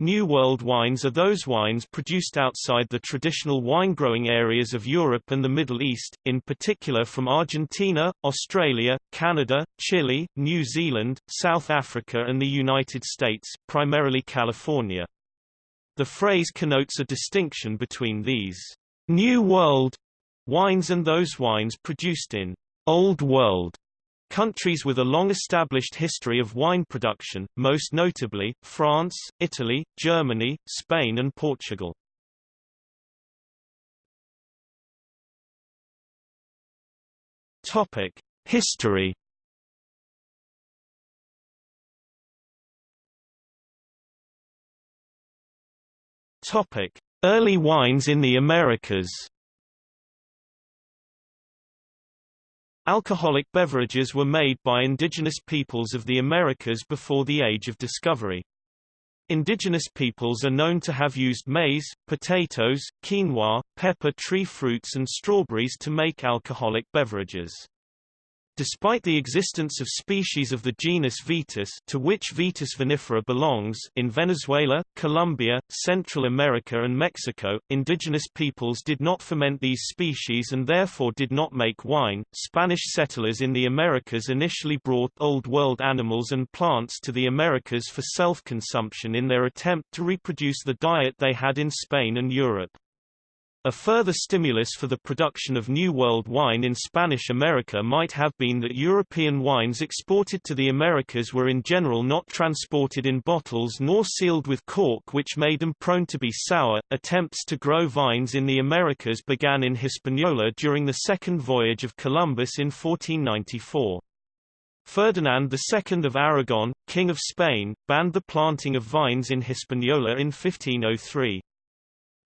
New World wines are those wines produced outside the traditional wine-growing areas of Europe and the Middle East, in particular from Argentina, Australia, Canada, Chile, New Zealand, South Africa and the United States, primarily California. The phrase connotes a distinction between these New World wines and those wines produced in Old World Countries with a long-established history of wine production, most notably, France, Italy, Germany, Spain and Portugal. History Early wines in the Americas Alcoholic beverages were made by indigenous peoples of the Americas before the Age of Discovery. Indigenous peoples are known to have used maize, potatoes, quinoa, pepper tree fruits and strawberries to make alcoholic beverages. Despite the existence of species of the genus Vitis to which Vitis vinifera belongs in Venezuela, Colombia, Central America and Mexico, indigenous peoples did not ferment these species and therefore did not make wine. Spanish settlers in the Americas initially brought Old World animals and plants to the Americas for self-consumption in their attempt to reproduce the diet they had in Spain and Europe. A further stimulus for the production of New World wine in Spanish America might have been that European wines exported to the Americas were in general not transported in bottles nor sealed with cork which made them prone to be sour. Attempts to grow vines in the Americas began in Hispaniola during the second voyage of Columbus in 1494. Ferdinand II of Aragon, King of Spain, banned the planting of vines in Hispaniola in 1503.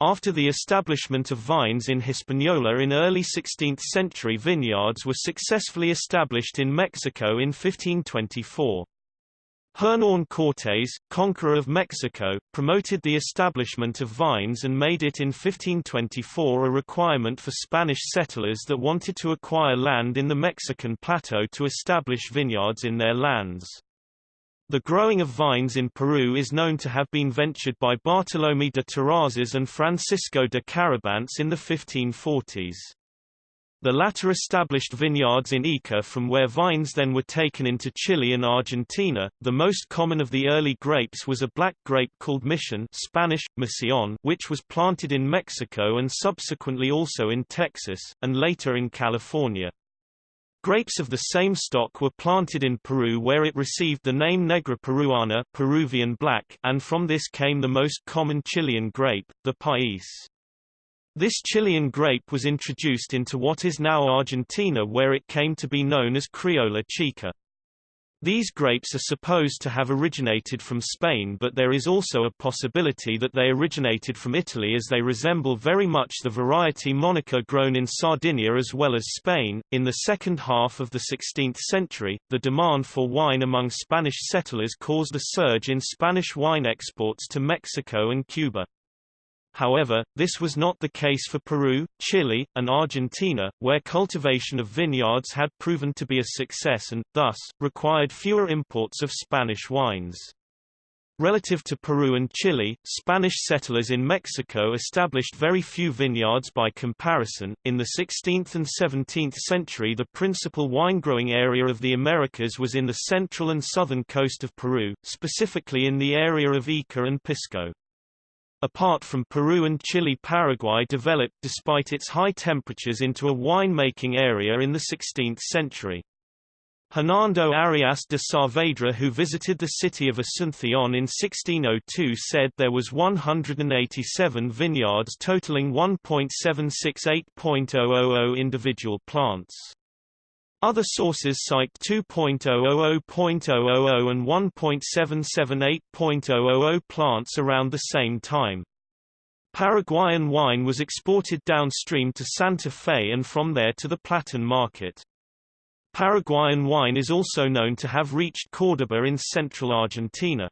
After the establishment of vines in Hispaniola in early 16th century vineyards were successfully established in Mexico in 1524. Hernán Cortés, conqueror of Mexico, promoted the establishment of vines and made it in 1524 a requirement for Spanish settlers that wanted to acquire land in the Mexican plateau to establish vineyards in their lands. The growing of vines in Peru is known to have been ventured by Bartolomé de Terrazas and Francisco de Carabantes in the 1540s. The latter established vineyards in Ica from where vines then were taken into Chile and Argentina. The most common of the early grapes was a black grape called Mission Spanish, Mission, which was planted in Mexico and subsequently also in Texas, and later in California. Grapes of the same stock were planted in Peru where it received the name Negra peruana Peruvian black, and from this came the most common Chilean grape, the país. This Chilean grape was introduced into what is now Argentina where it came to be known as Criolla chica. These grapes are supposed to have originated from Spain but there is also a possibility that they originated from Italy as they resemble very much the variety Monica grown in Sardinia as well as Spain. In the second half of the 16th century, the demand for wine among Spanish settlers caused a surge in Spanish wine exports to Mexico and Cuba. However, this was not the case for Peru, Chile, and Argentina, where cultivation of vineyards had proven to be a success and, thus, required fewer imports of Spanish wines. Relative to Peru and Chile, Spanish settlers in Mexico established very few vineyards by comparison. In the 16th and 17th century, the principal wine-growing area of the Americas was in the central and southern coast of Peru, specifically in the area of Ica and Pisco. Apart from Peru and Chile Paraguay developed despite its high temperatures into a wine-making area in the 16th century. Hernando Arias de Saavedra who visited the city of Asunción in 1602 said there was 187 vineyards totaling 1.768.000 individual plants. Other sources cite 2.000.000 and 1.778.000 plants around the same time. Paraguayan wine was exported downstream to Santa Fe and from there to the Platón market. Paraguayan wine is also known to have reached Córdoba in central Argentina.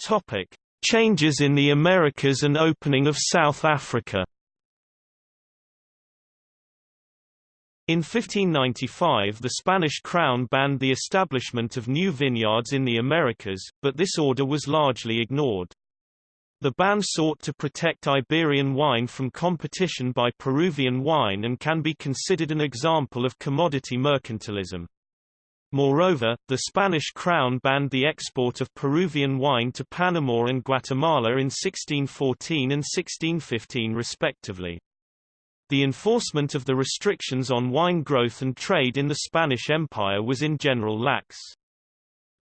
Topic: Changes in the Americas and opening of South Africa In 1595 the Spanish crown banned the establishment of new vineyards in the Americas, but this order was largely ignored. The ban sought to protect Iberian wine from competition by Peruvian wine and can be considered an example of commodity mercantilism. Moreover, the Spanish crown banned the export of Peruvian wine to Panama and Guatemala in 1614 and 1615 respectively. The enforcement of the restrictions on wine growth and trade in the Spanish Empire was in general lax.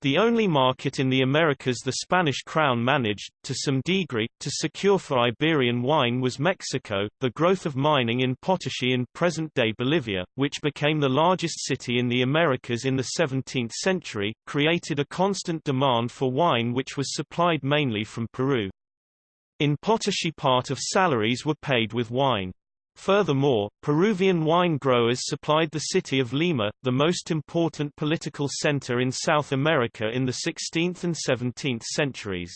The only market in the Americas the Spanish crown managed, to some degree, to secure for Iberian wine was Mexico. The growth of mining in Potosí in present-day Bolivia, which became the largest city in the Americas in the 17th century, created a constant demand for wine which was supplied mainly from Peru. In Potosí part of salaries were paid with wine. Furthermore, Peruvian wine growers supplied the city of Lima, the most important political center in South America in the 16th and 17th centuries.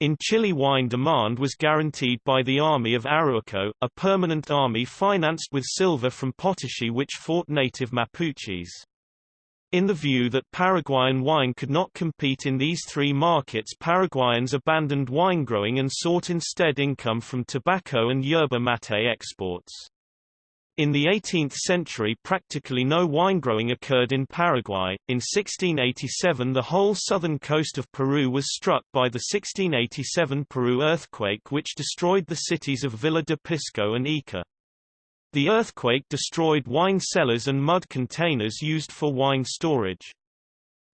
In Chile wine demand was guaranteed by the army of Arauco, a permanent army financed with silver from Potosí which fought native Mapuches. In the view that Paraguayan wine could not compete in these three markets Paraguayans abandoned wine growing and sought instead income from tobacco and yerba mate exports. In the 18th century practically no wine growing occurred in Paraguay. In 1687 the whole southern coast of Peru was struck by the 1687 Peru earthquake which destroyed the cities of Villa de Pisco and Ica. The earthquake destroyed wine cellars and mud containers used for wine storage.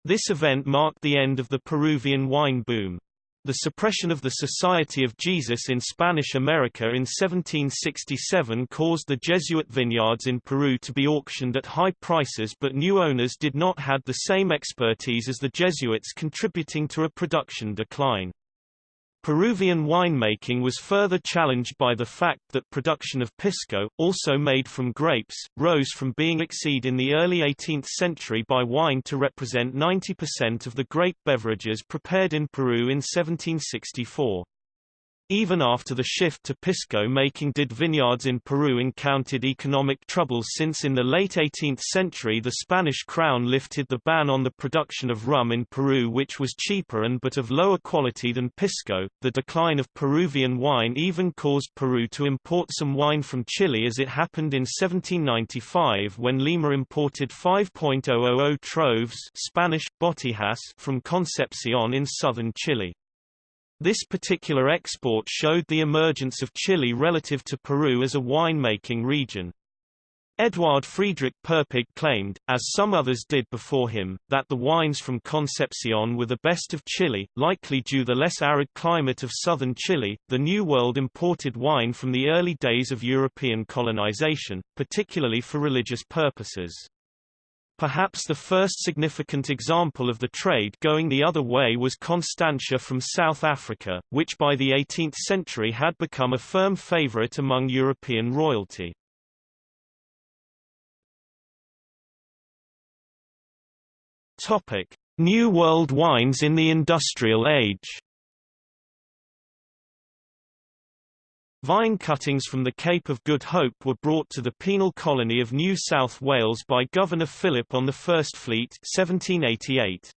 This event marked the end of the Peruvian wine boom. The suppression of the Society of Jesus in Spanish America in 1767 caused the Jesuit vineyards in Peru to be auctioned at high prices but new owners did not have the same expertise as the Jesuits contributing to a production decline. Peruvian winemaking was further challenged by the fact that production of pisco, also made from grapes, rose from being exceed in the early 18th century by wine to represent 90% of the grape beverages prepared in Peru in 1764. Even after the shift to pisco making did vineyards in Peru encountered economic troubles since in the late 18th century the Spanish crown lifted the ban on the production of rum in Peru which was cheaper and but of lower quality than pisco. The decline of Peruvian wine even caused Peru to import some wine from Chile as it happened in 1795 when Lima imported 5.000 troves Spanish, botijas from Concepcion in southern Chile. This particular export showed the emergence of Chile relative to Peru as a wine-making region. Eduard Friedrich Poeppig claimed, as some others did before him, that the wines from Concepcion were the best of Chile, likely due to the less arid climate of southern Chile. The New World imported wine from the early days of European colonization, particularly for religious purposes. Perhaps the first significant example of the trade going the other way was Constantia from South Africa, which by the 18th century had become a firm favorite among European royalty. Topic: New World wines in the Industrial Age. Vine cuttings from the Cape of Good Hope were brought to the penal colony of New South Wales by Governor Phillip on the First Fleet 1788.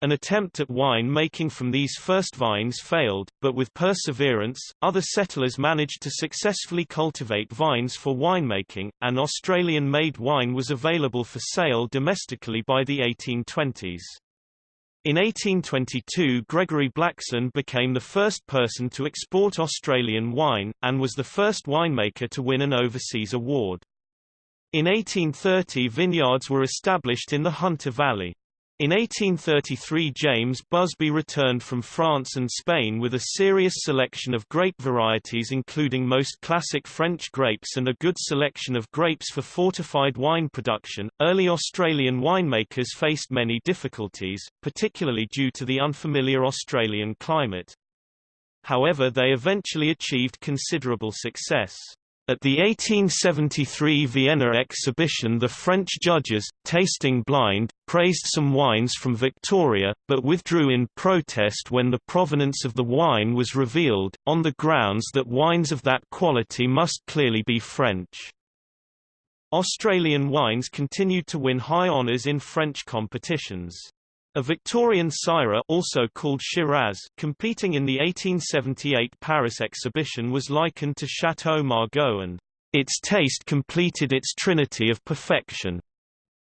An attempt at wine making from these first vines failed, but with perseverance, other settlers managed to successfully cultivate vines for winemaking, and Australian-made wine was available for sale domestically by the 1820s. In 1822 Gregory Blaxland became the first person to export Australian wine, and was the first winemaker to win an overseas award. In 1830 vineyards were established in the Hunter Valley. In 1833 James Busby returned from France and Spain with a serious selection of grape varieties including most classic French grapes and a good selection of grapes for fortified wine production. Early Australian winemakers faced many difficulties, particularly due to the unfamiliar Australian climate. However they eventually achieved considerable success. At the 1873 Vienna exhibition the French judges, tasting blind, praised some wines from Victoria, but withdrew in protest when the provenance of the wine was revealed, on the grounds that wines of that quality must clearly be French. Australian wines continued to win high honours in French competitions. A Victorian Syrah also called Shiraz, competing in the 1878 Paris exhibition was likened to Chateau Margaux and its taste completed its trinity of perfection.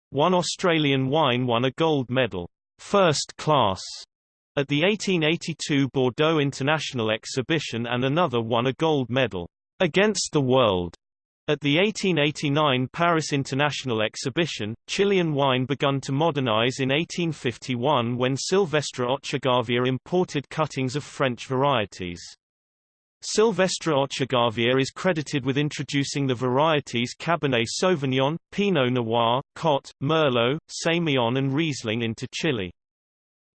One Australian wine won a gold medal, first class, at the 1882 Bordeaux International Exhibition and another won a gold medal, against the world, at the 1889 Paris International Exhibition, Chilean wine begun to modernize in 1851 when Silvestre Ochagavia imported cuttings of French varieties. Silvestre Ochagavia is credited with introducing the varieties Cabernet Sauvignon, Pinot Noir, Cot, Merlot, Semillon and Riesling into Chile.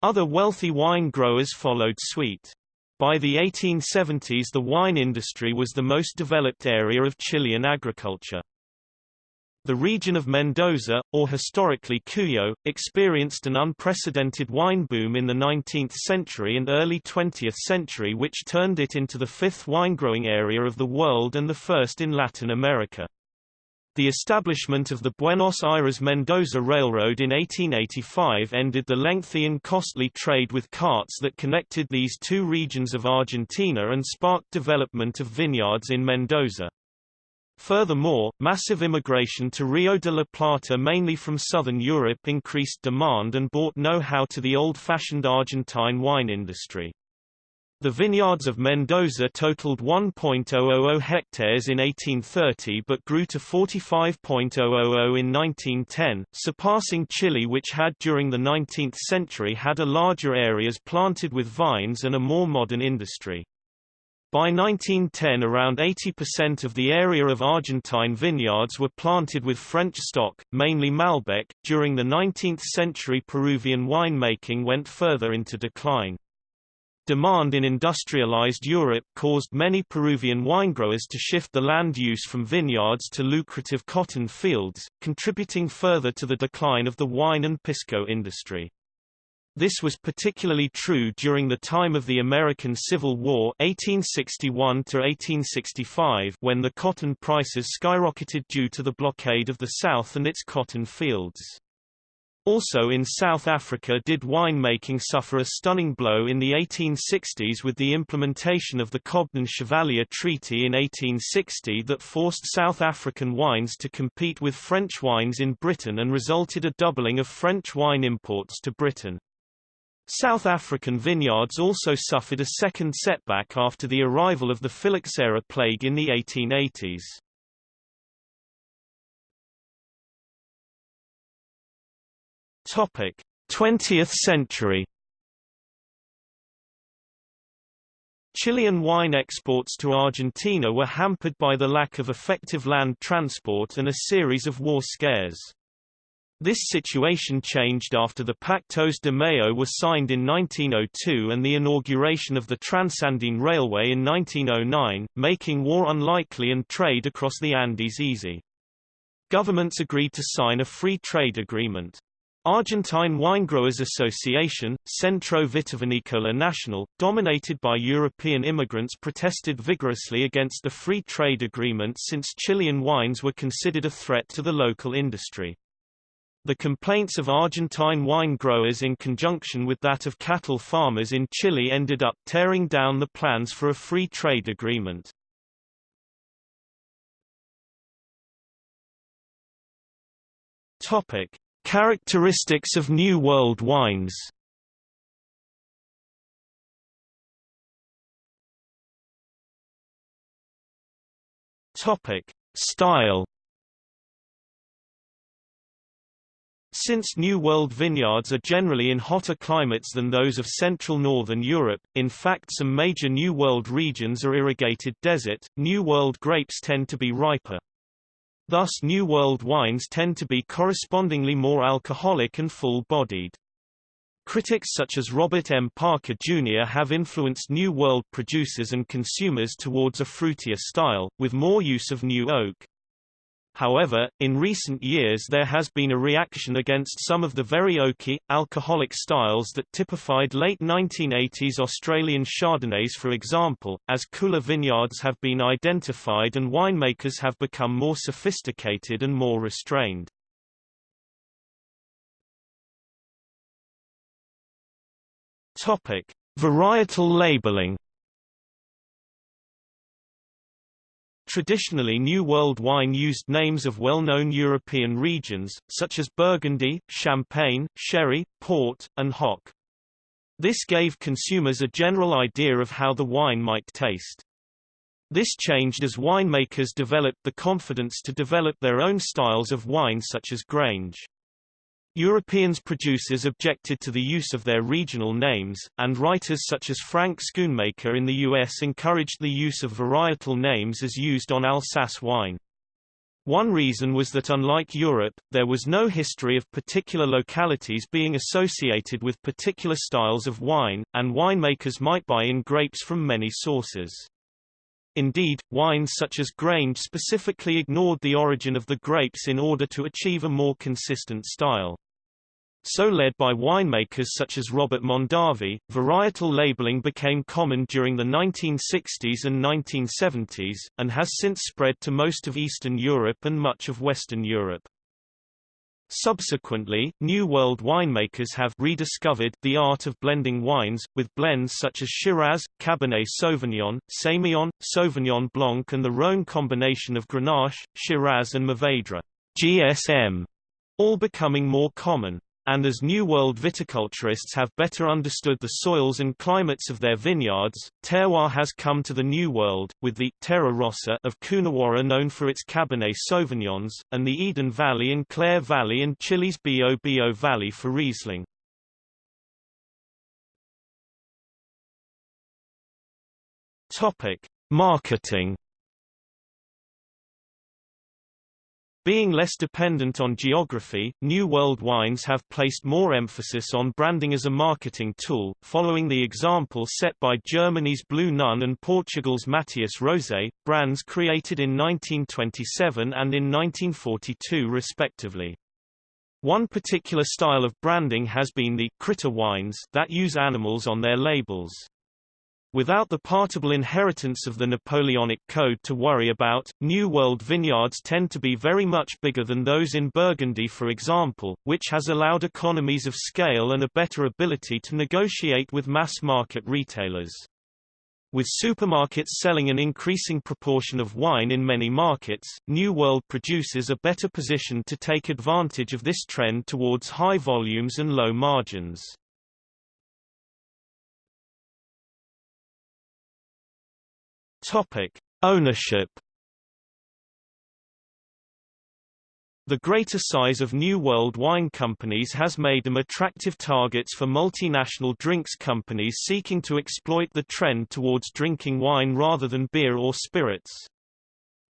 Other wealthy wine growers followed suite. By the 1870s the wine industry was the most developed area of Chilean agriculture. The region of Mendoza, or historically Cuyo, experienced an unprecedented wine boom in the 19th century and early 20th century which turned it into the fifth wine-growing area of the world and the first in Latin America. The establishment of the Buenos Aires-Mendoza Railroad in 1885 ended the lengthy and costly trade with carts that connected these two regions of Argentina and sparked development of vineyards in Mendoza. Furthermore, massive immigration to Rio de la Plata mainly from southern Europe increased demand and brought know-how to the old-fashioned Argentine wine industry. The vineyards of Mendoza totaled 1.000 hectares in 1830 but grew to 45.000 in 1910, surpassing Chile which had during the 19th century had a larger areas planted with vines and a more modern industry. By 1910 around 80% of the area of Argentine vineyards were planted with French stock, mainly Malbec. During the 19th century Peruvian winemaking went further into decline. Demand in industrialized Europe caused many Peruvian winegrowers to shift the land use from vineyards to lucrative cotton fields, contributing further to the decline of the wine and pisco industry. This was particularly true during the time of the American Civil War 1861 when the cotton prices skyrocketed due to the blockade of the South and its cotton fields. Also in South Africa did winemaking suffer a stunning blow in the 1860s with the implementation of the Cobden-Chevalier Treaty in 1860 that forced South African wines to compete with French wines in Britain and resulted a doubling of French wine imports to Britain. South African vineyards also suffered a second setback after the arrival of the phylloxera plague in the 1880s. Topic: 20th century. Chilean wine exports to Argentina were hampered by the lack of effective land transport and a series of war scares. This situation changed after the Pactos de Mayo was signed in 1902 and the inauguration of the Transandine Railway in 1909, making war unlikely and trade across the Andes easy. Governments agreed to sign a free trade agreement. Argentine Winegrowers Association, Centro Vitivinicola Nacional, dominated by European immigrants protested vigorously against the free trade agreement since Chilean wines were considered a threat to the local industry. The complaints of Argentine wine growers in conjunction with that of cattle farmers in Chile ended up tearing down the plans for a free trade agreement. Topic: Characteristics of New World wines Topic: Style. Since New World vineyards are generally in hotter climates than those of central northern Europe, in fact some major New World regions are irrigated desert, New World grapes tend to be riper. Thus New World wines tend to be correspondingly more alcoholic and full-bodied. Critics such as Robert M. Parker Jr. have influenced New World producers and consumers towards a fruitier style, with more use of new oak. However, in recent years there has been a reaction against some of the very oaky, alcoholic styles that typified late 1980s Australian Chardonnays for example, as cooler vineyards have been identified and winemakers have become more sophisticated and more restrained. Topic: Varietal labeling Traditionally New World wine used names of well-known European regions, such as Burgundy, Champagne, Sherry, Port, and Hock. This gave consumers a general idea of how the wine might taste. This changed as winemakers developed the confidence to develop their own styles of wine such as Grange. Europeans producers objected to the use of their regional names, and writers such as Frank Schoonmaker in the U.S. encouraged the use of varietal names as used on Alsace wine. One reason was that unlike Europe, there was no history of particular localities being associated with particular styles of wine, and winemakers might buy in grapes from many sources. Indeed, wines such as Grange specifically ignored the origin of the grapes in order to achieve a more consistent style. So led by winemakers such as Robert Mondavi, varietal labeling became common during the 1960s and 1970s, and has since spread to most of Eastern Europe and much of Western Europe. Subsequently, New World winemakers have rediscovered the art of blending wines, with blends such as Shiraz, Cabernet Sauvignon, Semillon, Sauvignon Blanc and the Rhone combination of Grenache, Shiraz and Mourvedre GSM, all becoming more common. And as New World viticulturists have better understood the soils and climates of their vineyards, terroir has come to the New World, with the Terra Rossa of Coonawarra known for its Cabernet Sauvignons, and the Eden Valley and Clare Valley and Chile's Biobío Valley for Riesling. Marketing Being less dependent on geography, New World wines have placed more emphasis on branding as a marketing tool, following the example set by Germany's Blue Nun and Portugal's Mateus Rosé, brands created in 1927 and in 1942 respectively. One particular style of branding has been the critter wines that use animals on their labels. Without the partible inheritance of the Napoleonic Code to worry about, New World vineyards tend to be very much bigger than those in Burgundy for example, which has allowed economies of scale and a better ability to negotiate with mass-market retailers. With supermarkets selling an increasing proportion of wine in many markets, New World producers are better positioned to take advantage of this trend towards high volumes and low margins. Topic: Ownership. The greater size of New World wine companies has made them attractive targets for multinational drinks companies seeking to exploit the trend towards drinking wine rather than beer or spirits.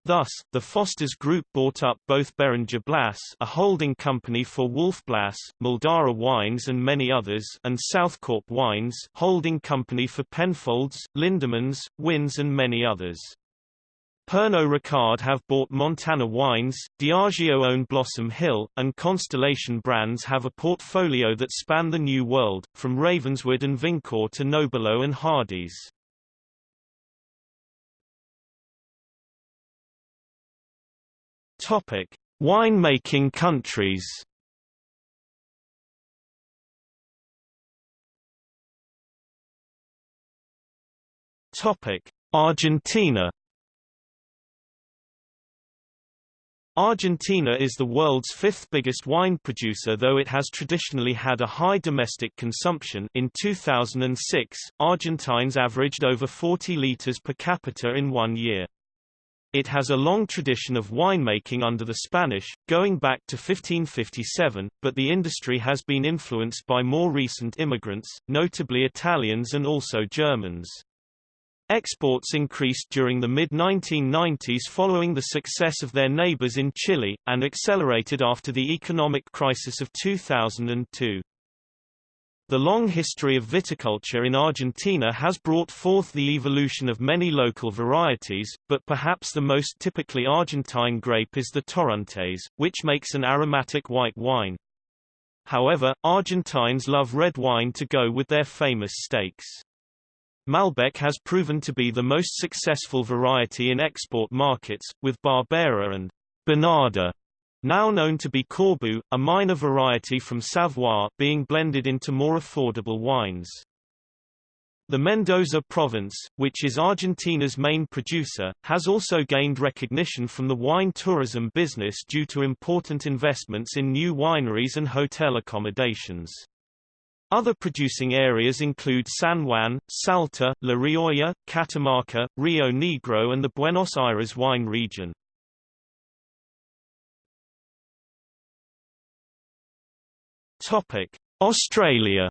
Thus, the Foster's Group bought up both Beringer Blass a holding company for Wolf Blass, Mildara Wines and many others and Southcorp Wines holding company for Penfolds, Lindemans, Wynns and many others. Pernod Ricard have bought Montana Wines, Diageo own Blossom Hill, and Constellation Brands have a portfolio that span the New World, from Ravenswood and Vincor to Nobilo and Hardy's. Topic: Wine-making countries. Topic: Argentina. Argentina is the world's fifth biggest wine producer though it has traditionally had a high domestic consumption in 2006, Argentines averaged over 40 liters per capita in one year. It has a long tradition of winemaking under the Spanish, going back to 1557, but the industry has been influenced by more recent immigrants, notably Italians and also Germans. Exports increased during the mid-1990s following the success of their neighbors in Chile, and accelerated after the economic crisis of 2002. The long history of viticulture in Argentina has brought forth the evolution of many local varieties, but perhaps the most typically Argentine grape is the Torrontés, which makes an aromatic white wine. However, Argentines love red wine to go with their famous steaks. Malbec has proven to be the most successful variety in export markets, with Barbera and Bonarda, now known to be Corbeau, a minor variety from Savoie, being blended into more affordable wines. The Mendoza province, which is Argentina's main producer, has also gained recognition from the wine tourism business due to important investments in new wineries and hotel accommodations. Other producing areas include San Juan, Salta, La Rioja, Catamarca, Rio Negro and the Buenos Aires wine region. Australia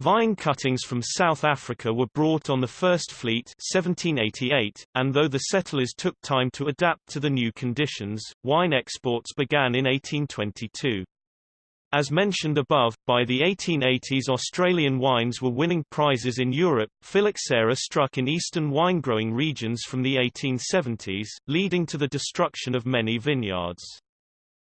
Vine cuttings from South Africa were brought on the First Fleet 1788, and though the settlers took time to adapt to the new conditions, wine exports began in 1822. As mentioned above, by the 1880s Australian wines were winning prizes in Europe. Phylloxera struck in eastern wine-growing regions from the 1870s, leading to the destruction of many vineyards.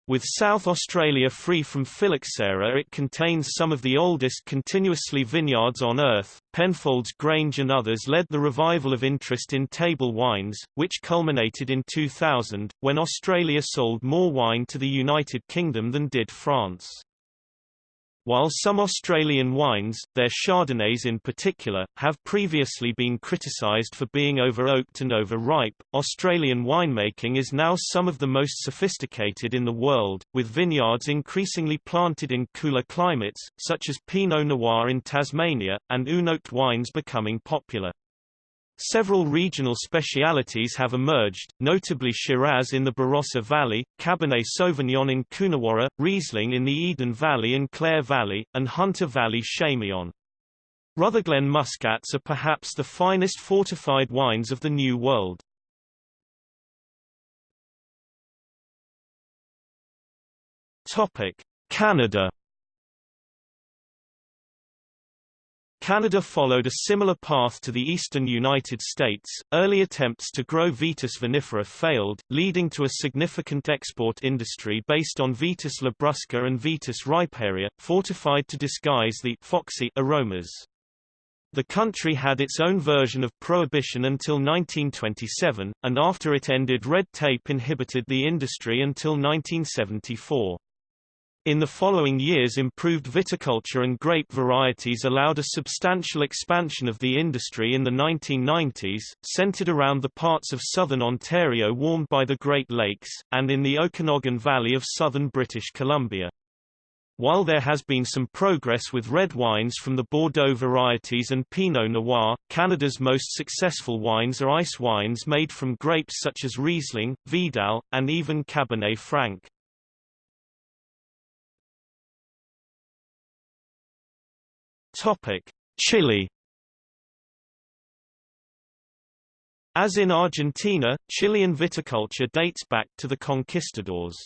With South Australia free from phylloxera it contains some of the oldest continuously vineyards on Earth. Penfolds Grange and others led the revival of interest in table wines, which culminated in 2000, when Australia sold more wine to the United Kingdom than did France. While some Australian wines, their Chardonnays in particular, have previously been criticised for being over-oaked and over-ripe, Australian winemaking is now some of the most sophisticated in the world, with vineyards increasingly planted in cooler climates, such as Pinot Noir in Tasmania, and unoaked wines becoming popular. Several regional specialities have emerged, notably Shiraz in the Barossa Valley, Cabernet Sauvignon in Coonawarra, Riesling in the Eden Valley and Clare Valley, and Hunter Valley Semillon. Rutherglen Muscats are perhaps the finest fortified wines of the New World. Canada Canada followed a similar path to the eastern United States. Early attempts to grow Vitis vinifera failed, leading to a significant export industry based on Vitis labrusca and Vitis riparia, fortified to disguise the foxy aromas. The country had its own version of prohibition until 1927, and after it ended red tape inhibited the industry until 1974. In the following years improved viticulture and grape varieties allowed a substantial expansion of the industry in the 1990s, centered around the parts of southern Ontario warmed by the Great Lakes, and in the Okanagan Valley of southern British Columbia. While there has been some progress with red wines from the Bordeaux varieties and Pinot Noir, Canada's most successful wines are ice wines made from grapes such as Riesling, Vidal, and even Cabernet Franc. Topic: Chile. As in Argentina, Chilean viticulture dates back to the conquistadors.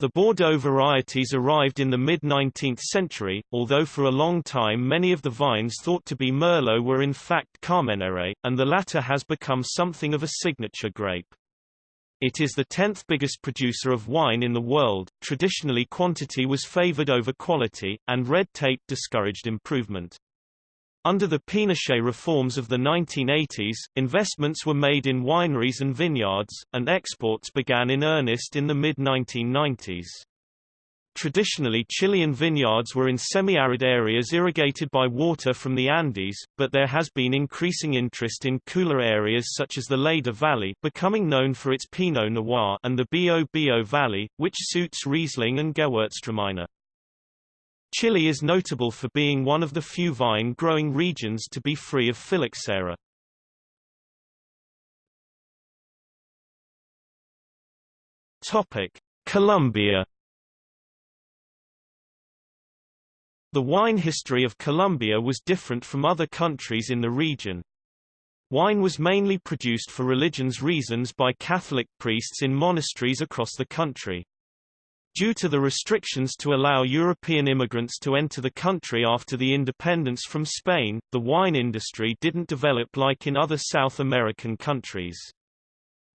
The Bordeaux varieties arrived in the mid-19th century, although for a long time many of the vines thought to be Merlot were in fact Carmenere, and the latter has become something of a signature grape. It is the 10th biggest producer of wine in the world. Traditionally quantity was favored over quality, and red tape discouraged improvement. Under the Pinochet reforms of the 1980s, investments were made in wineries and vineyards, and exports began in earnest in the mid-1990s. Traditionally Chilean vineyards were in semi-arid areas irrigated by water from the Andes, but there has been increasing interest in cooler areas such as the Leyda Valley becoming known for its Pinot Noir and the Biobío Valley, which suits Riesling and Gewürztraminer. Chile is notable for being one of the few vine-growing regions to be free of phylloxera. Colombia The wine history of Colombia was different from other countries in the region. Wine was mainly produced for religion's reasons by Catholic priests in monasteries across the country. Due to the restrictions to allow European immigrants to enter the country after the independence from Spain, the wine industry didn't develop like in other South American countries.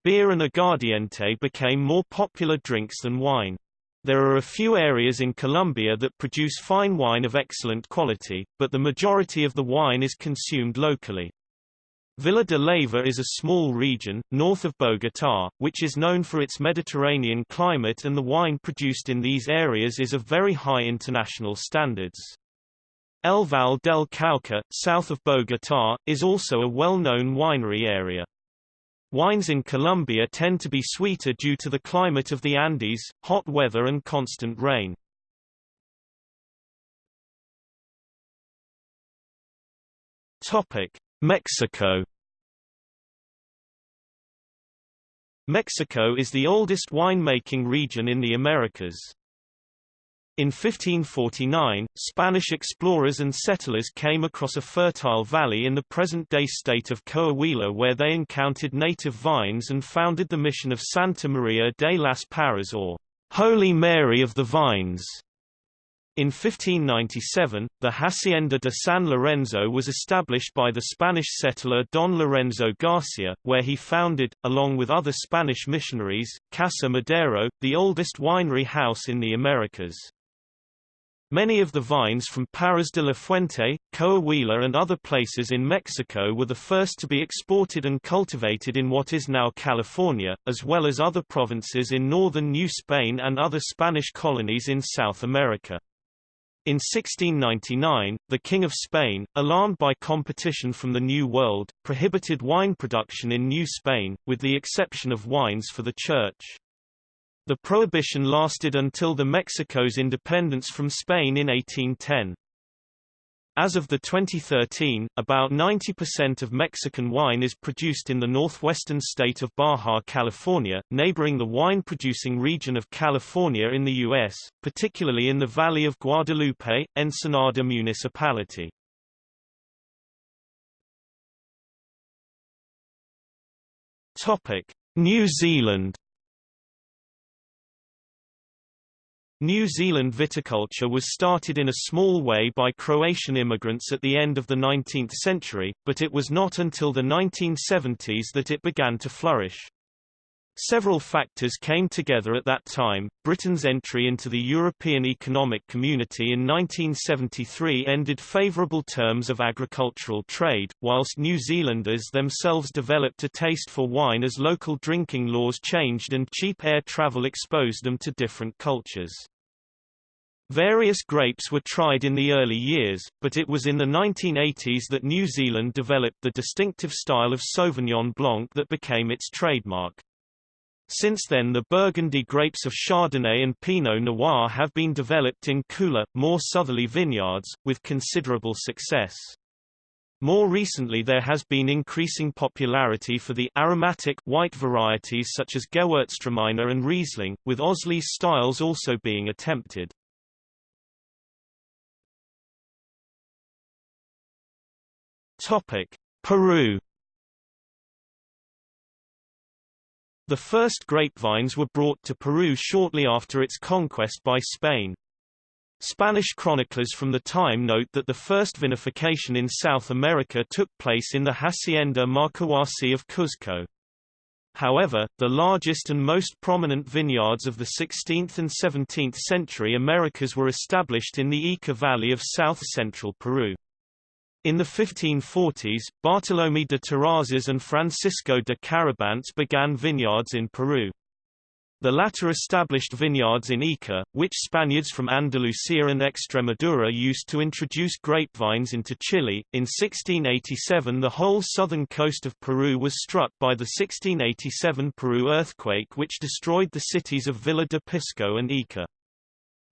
Beer and aguardiente became more popular drinks than wine. There are a few areas in Colombia that produce fine wine of excellent quality, but the majority of the wine is consumed locally. Villa de Leyva is a small region, north of Bogotá, which is known for its Mediterranean climate and the wine produced in these areas is of very high international standards. El Valle del Cauca, south of Bogotá, is also a well-known winery area. Wines in Colombia tend to be sweeter due to the climate of the Andes, hot weather and constant rain. Topic: Mexico Mexico is the oldest wine-making region in the Americas. In 1549, Spanish explorers and settlers came across a fertile valley in the present-day state of Coahuila where they encountered native vines and founded the mission of Santa Maria de las Parras or Holy Mary of the Vines. In 1597, the Hacienda de San Lorenzo was established by the Spanish settler Don Lorenzo Garcia, where he founded, along with other Spanish missionaries, Casa Madero, the oldest winery house in the Americas. Many of the vines from Parras de la Fuente, Coahuila and other places in Mexico were the first to be exported and cultivated in what is now California, as well as other provinces in northern New Spain and other Spanish colonies in South America. In 1699, the King of Spain, alarmed by competition from the New World, prohibited wine production in New Spain, with the exception of wines for the Church. The prohibition lasted until the Mexico's independence from Spain in 1810. As of the 2013, about 90% of Mexican wine is produced in the northwestern state of Baja California, neighboring the wine-producing region of California in the U.S., particularly in the Valley of Guadalupe, Ensenada municipality. New Zealand New Zealand viticulture was started in a small way by Croatian immigrants at the end of the 19th century, but it was not until the 1970s that it began to flourish. Several factors came together at that time. Britain's entry into the European Economic Community in 1973 ended favourable terms of agricultural trade, whilst New Zealanders themselves developed a taste for wine as local drinking laws changed and cheap air travel exposed them to different cultures. Various grapes were tried in the early years, but it was in the 1980s that New Zealand developed the distinctive style of Sauvignon Blanc that became its trademark. Since then the Burgundy grapes of Chardonnay and Pinot Noir have been developed in cooler, more southerly vineyards, with considerable success. More recently there has been increasing popularity for the aromatic white varieties such as Gewürztraminer and Riesling, with Auslese styles also being attempted. Peru The first grapevines were brought to Peru shortly after its conquest by Spain. Spanish chroniclers from the time note that the first vinification in South America took place in the Hacienda Marcahuasi of Cuzco. However, the largest and most prominent vineyards of the 16th and 17th century Americas were established in the Ica Valley of south-central Peru. In the 1540s, Bartolomé de Terrazas and Francisco de Carabantes began vineyards in Peru. The latter established vineyards in Ica, which Spaniards from Andalusia and Extremadura used to introduce grapevines into Chile. In 1687 the whole southern coast of Peru was struck by the 1687 Peru earthquake which destroyed the cities of Villa de Pisco and Ica.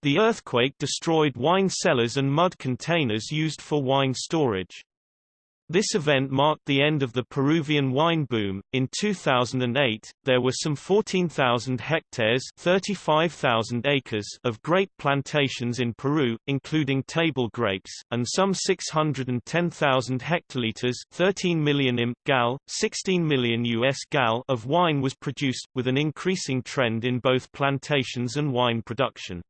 The earthquake destroyed wine cellars and mud containers used for wine storage. This event marked the end of the Peruvian wine boom. In 2008, there were some 14,000 hectares (35,000 acres) of grape plantations in Peru, including table grapes, and some 610,000 hectoliters (13 million im. gal, 16 million US gal) of wine was produced, with an increasing trend in both plantations and wine production.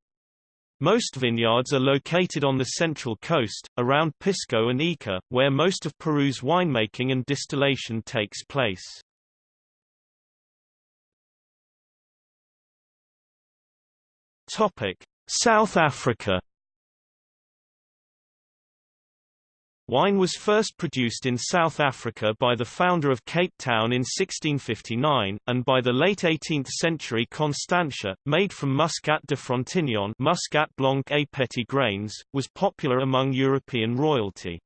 Most vineyards are located on the central coast, around Pisco and Ica, where most of Peru's winemaking and distillation takes place. South Africa Wine was first produced in South Africa by the founder of Cape Town in 1659, and by the late 18th century Constantia, made from Muscat de Frontignan Muscat Blanc et Petit grains, was popular among European royalty.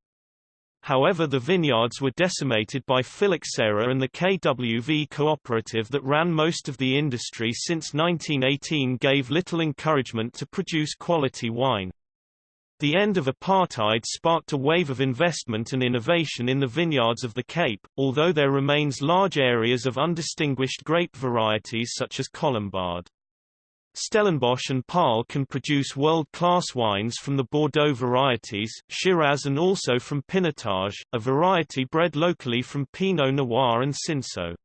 However the vineyards were decimated by phylloxera and the KWV cooperative that ran most of the industry since 1918 gave little encouragement to produce quality wine. The end of apartheid sparked a wave of investment and innovation in the vineyards of the Cape, although there remains large areas of undistinguished grape varieties such as Colombard. Stellenbosch and Paarl can produce world-class wines from the Bordeaux varieties, Shiraz and also from Pinotage, a variety bred locally from Pinot Noir and Cinsault.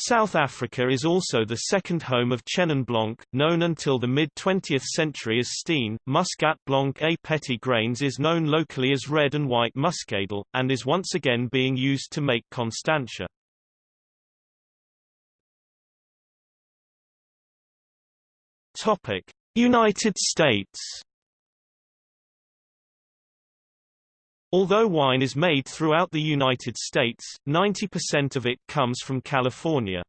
South Africa is also the second home of Chenin Blanc, known until the mid-20th century as Steen. Muscat Blanc et Petit grains is known locally as red and white muscadel, and is once again being used to make Constantia. United States Although wine is made throughout the United States, 90% of it comes from California.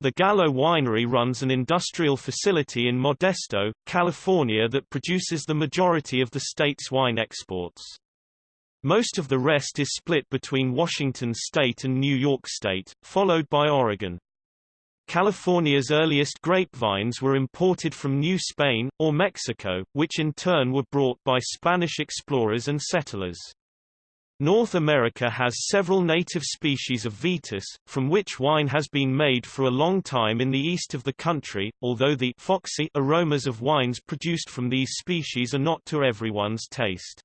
The Gallo Winery runs an industrial facility in Modesto, California that produces the majority of the state's wine exports. Most of the rest is split between Washington state and New York state, followed by Oregon. California's earliest grapevines were imported from New Spain, or Mexico, which in turn were brought by Spanish explorers and settlers. North America has several native species of vitis, from which wine has been made for a long time in the east of the country, although the foxy aromas of wines produced from these species are not to everyone's taste.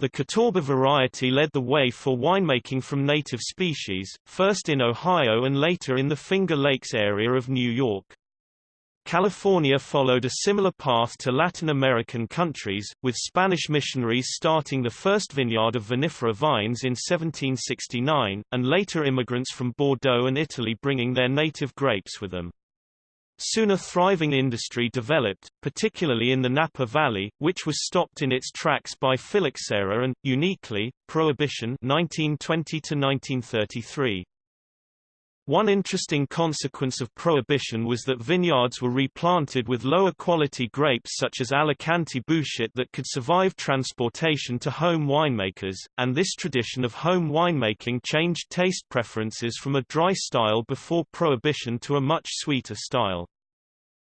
The Catawba variety led the way for winemaking from native species, first in Ohio and later in the Finger Lakes area of New York. California followed a similar path to Latin American countries, with Spanish missionaries starting the first vineyard of vinifera vines in 1769, and later immigrants from Bordeaux and Italy bringing their native grapes with them. Soon a thriving industry developed, particularly in the Napa Valley, which was stopped in its tracks by phylloxera and, uniquely, Prohibition 1920 -1933. One interesting consequence of Prohibition was that vineyards were replanted with lower quality grapes such as Alicante Bouschet that could survive transportation to home winemakers, and this tradition of home winemaking changed taste preferences from a dry style before Prohibition to a much sweeter style.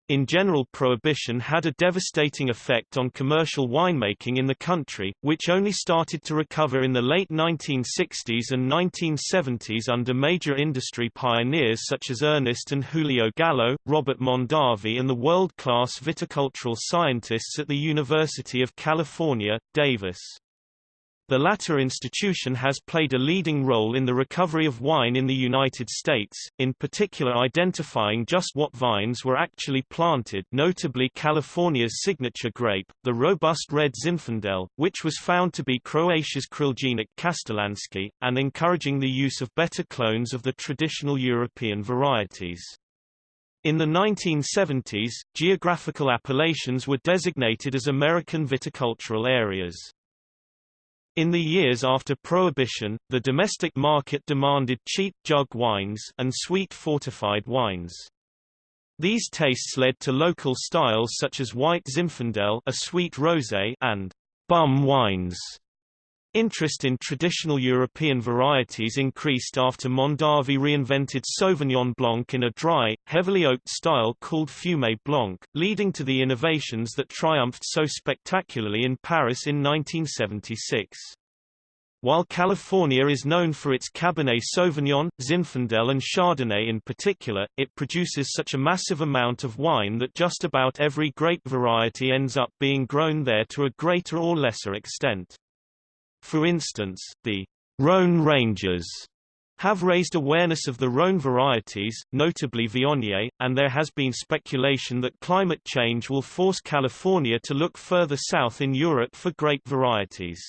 In general prohibition had a devastating effect on commercial winemaking in the country, which only started to recover in the late 1960s and 1970s under major industry pioneers such as Ernest and Julio Gallo, Robert Mondavi and the world-class viticultural scientists at the University of California, Davis. The latter institution has played a leading role in the recovery of wine in the United States, in particular identifying just what vines were actually planted notably California's signature grape, the robust red Zinfandel, which was found to be Croatia's Crljenak Kastelanski, and encouraging the use of better clones of the traditional European varieties. In the 1970s, geographical appellations were designated as American viticultural areas. In the years after Prohibition, the domestic market demanded cheap jug wines and sweet fortified wines. These tastes led to local styles such as white Zinfandel a sweet rosé and bum wines. Interest in traditional European varieties increased after Mondavi reinvented Sauvignon Blanc in a dry, heavily oaked style called Fumé Blanc, leading to the innovations that triumphed so spectacularly in Paris in 1976. While California is known for its Cabernet Sauvignon, Zinfandel and Chardonnay in particular, it produces such a massive amount of wine that just about every grape variety ends up being grown there to a greater or lesser extent. For instance, the Rhone Rangers have raised awareness of the Rhone varieties, notably Viognier, and there has been speculation that climate change will force California to look further south in Europe for grape varieties.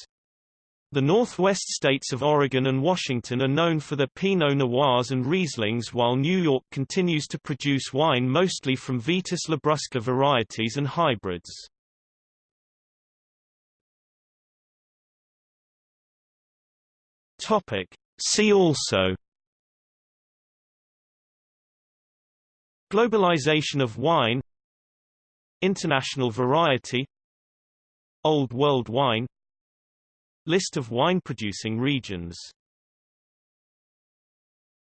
The northwest states of Oregon and Washington are known for their Pinot Noirs and Rieslings while New York continues to produce wine mostly from Vitis labrusca varieties and hybrids. Topic: See also Globalization of wine International variety Old World wine List of wine-producing regions